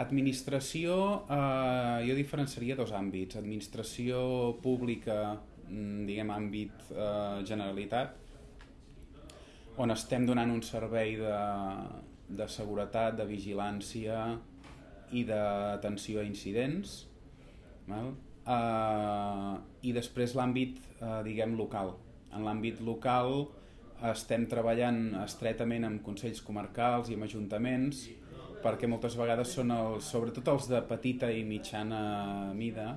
Administració, eh, jo diferenciaria dos àmbits. Administració pública, mm, diguem, àmbit eh, Generalitat, on estem donant un servei de, de seguretat, de vigilància i d'atenció a incidents, val? Uh, i després l'àmbit, uh, diguem, local. En l'àmbit local estem treballant estretament amb consells comarcals i amb ajuntaments perquè moltes vegades són els, sobretot els de petita i mitjana mida,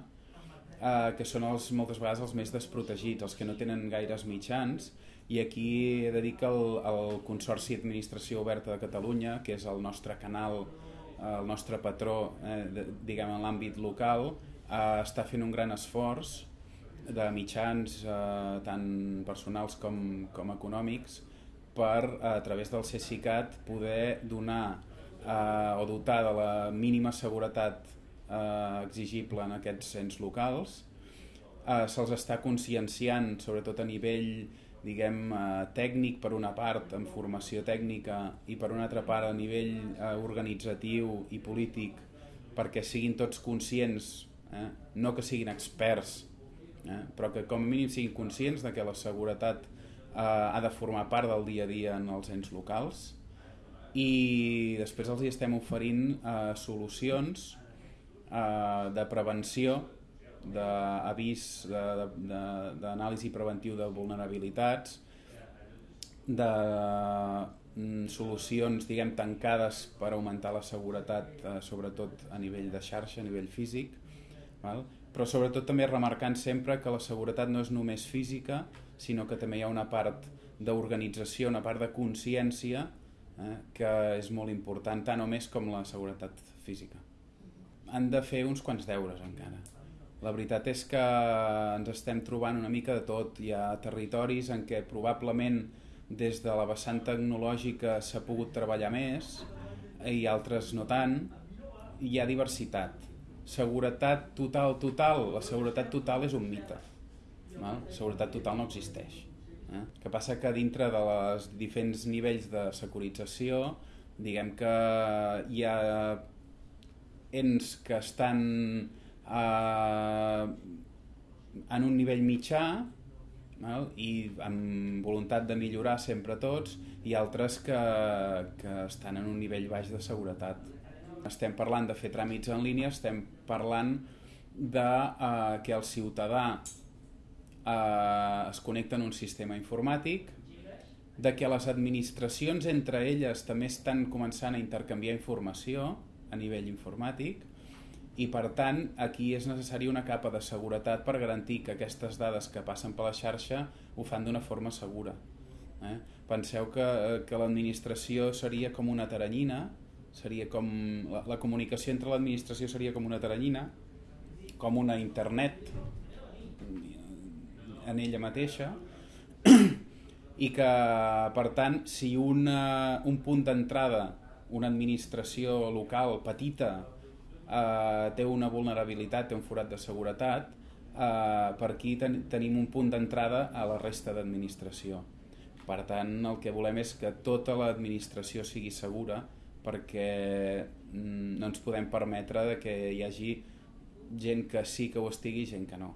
eh, que són els, moltes vegades els més desprotegits, els que no tenen gaires mitjans, i aquí he de dir que el, el Consorci Administració Oberta de Catalunya, que és el nostre canal, eh, el nostre patró, eh, de, diguem, en l'àmbit local, eh, està fent un gran esforç de mitjans eh, tant personals com, com econòmics per, a través del CSICAT, poder donar eh, o dotar de la mínima seguretat eh, exigible en aquests ens locals. Eh, Se'ls està conscienciant, sobretot a nivell diguem, eh, tècnic per una part, en formació tècnica, i per una altra part a nivell eh, organitzatiu i polític, perquè siguin tots conscients, eh, no que siguin experts, eh, però que com a mínim siguin conscients de que la seguretat eh, ha de formar part del dia a dia en els ens locals, i després els hi estem oferint eh, solucions eh, de prevenció d'avís d'anàlisi preventiu de vulnerabilitats de mm, solucions diguem tancades per augmentar la seguretat eh, sobretot a nivell de xarxa, a nivell físic val? però sobretot també remarcant sempre que la seguretat no és només física sinó que també hi ha una part d'organització, una part de consciència eh, que és molt important, tant o més com la seguretat física. Han de fer uns quants deures encara. La veritat és que ens estem trobant una mica de tot. Hi ha territoris en què probablement des de la vessant tecnològica s'ha pogut treballar més i altres no tant. Hi ha diversitat. Seguretat total, total. La seguretat total és un mite. No? Seguretat total no existeix. Eh? que passa que dintre de les diferents nivells de securització diguem que hi ha ens que estan eh, en un nivell mitjà val? i amb voluntat de millorar sempre tots i altres que, que estan en un nivell baix de seguretat. Estem parlant de fer tràmits en línia, estem parlant de eh, que el ciutadà eh, es connecten a un sistema informàtic, de que les administracions entre elles també estan començant a intercanviar informació a nivell informàtic i per tant aquí és necessari una capa de seguretat per garantir que aquestes dades que passen per la xarxa ho fan d'una forma segura. Eh? Penseu que, que l'administració seria com una taranyina, seria com la, la comunicació entre l'administració seria com una taranyina, com una internet en ella mateixa i que, per tant, si una, un punt d'entrada, una administració local petita eh, té una vulnerabilitat, té un forat de seguretat, eh, per aquí ten, tenim un punt d'entrada a la resta d'administració. Per tant, el que volem és que tota l'administració sigui segura perquè mm, no ens podem permetre que hi hagi gent que sí que ho estigui i gent que no.